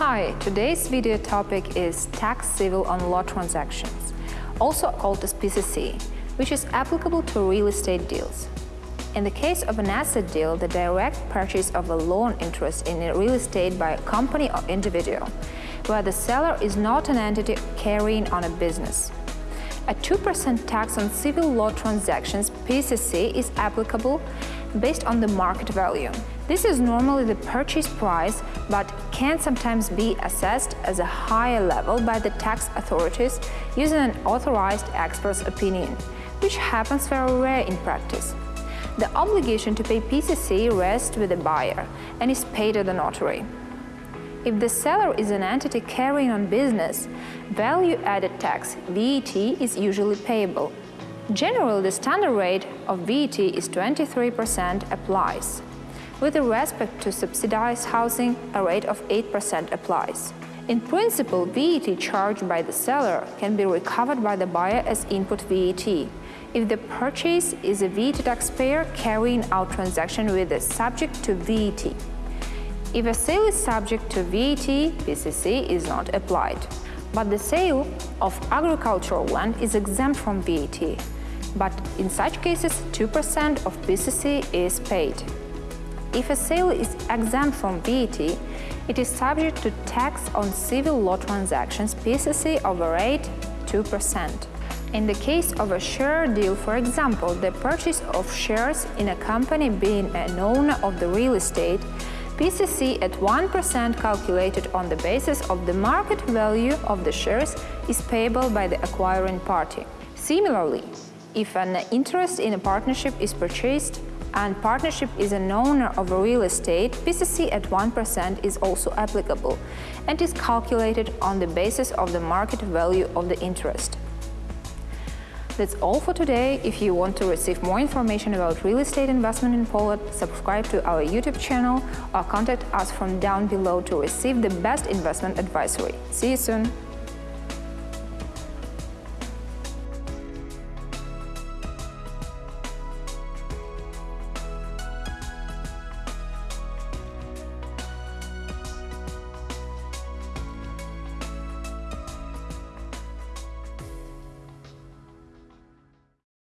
Hi, today's video topic is tax civil on law transactions, also called as PCC, which is applicable to real estate deals. In the case of an asset deal, the direct purchase of a loan interest in a real estate by a company or individual, where the seller is not an entity carrying on a business. A 2% tax on civil law transactions PCC is applicable based on the market value. This is normally the purchase price, but can sometimes be assessed as a higher level by the tax authorities using an authorized expert's opinion, which happens very rare in practice. The obligation to pay PCC rests with the buyer and is paid to the notary. If the seller is an entity carrying on business, value-added tax, VAT, is usually payable. Generally, the standard rate of VAT is 23% applies. With respect to subsidized housing, a rate of 8% applies. In principle, VAT charged by the seller can be recovered by the buyer as input VAT if the purchase is a VAT taxpayer carrying out transaction with a subject to VAT. If a sale is subject to VAT, PCC is not applied. But the sale of agricultural land is exempt from VAT. But in such cases, 2% of PCC is paid. If a sale is exempt from VAT, it is subject to tax on civil law transactions PCC a rate 2%. In the case of a share deal, for example, the purchase of shares in a company being an owner of the real estate, PCC at 1% calculated on the basis of the market value of the shares is payable by the acquiring party. Similarly, if an interest in a partnership is purchased and partnership is an owner of a real estate, PCC at 1% is also applicable and is calculated on the basis of the market value of the interest. That's all for today. If you want to receive more information about real estate investment in Poland, subscribe to our YouTube channel or contact us from down below to receive the best investment advisory. See you soon!